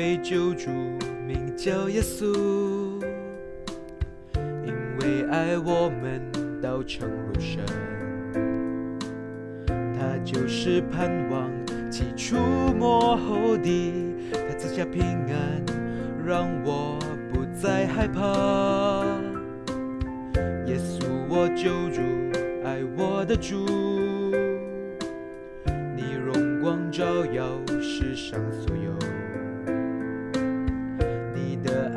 被救主，名叫耶稣，因为爱我们道成肉身，他就是盼望起初末后的，他赐下平安，让我不再害怕。耶稣，我救主，爱我的主，你荣光照耀世上所有。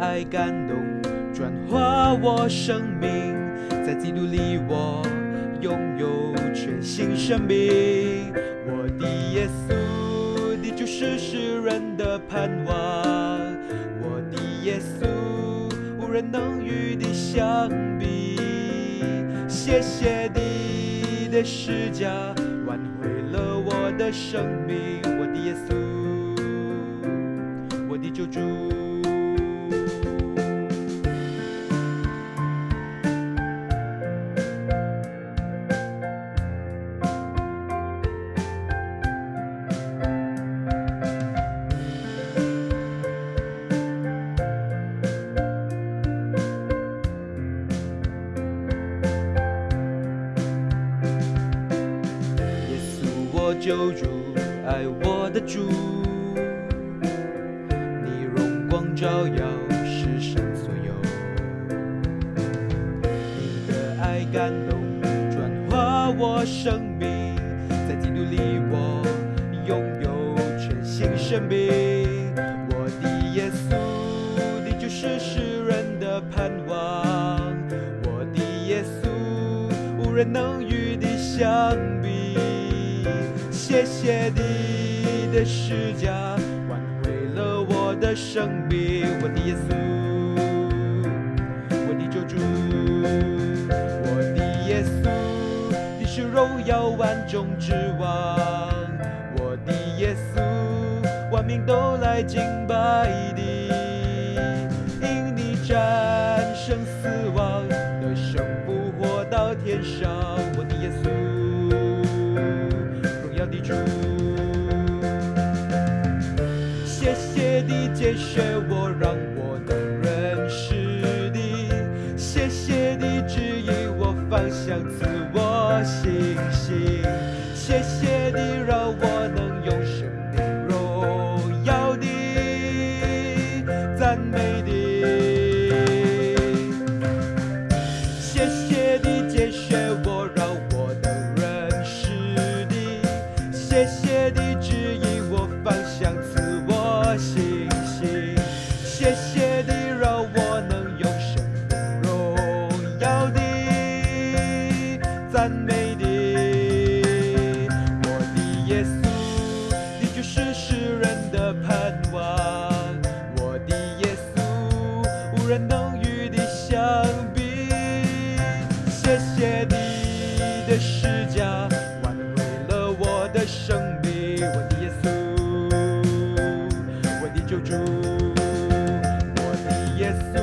爱感动，转化我生命，在基督里我拥有全新生命。我的耶稣，你就是世人的盼望。我的耶稣，无人能与你相比。谢谢你的施加，挽回了我的生命。我的耶稣，我的救主。救主，爱我的主，你荣光照耀世上所有，你的爱感动转化我生命，在基督里我拥有全新生命。我的耶稣，你就是世人的盼望。我的耶稣，无人能与你相比。谢你的施加，挽回了我的生命。我的耶稣，我的救主，我的耶稣，你是荣耀万众之王。我的耶稣，万民都来敬拜你，因你战胜死亡，得胜复活到天上。谢我让赞美你。我的耶稣，你就是世人的盼望。我的耶稣，无人能与你相比。谢谢你的施加。挽回了我的生命，我的耶稣，我的救主，我的耶稣，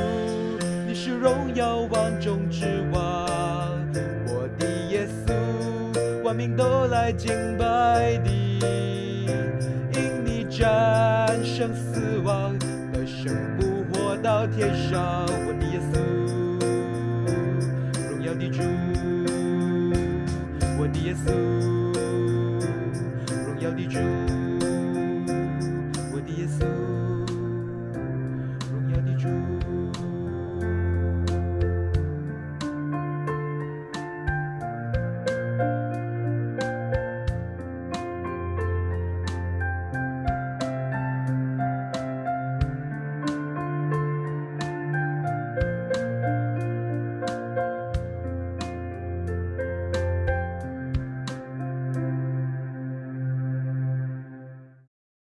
你是荣耀万中之王。生命，都来敬拜你，因你战胜死亡，得胜复活到天上。我的耶稣。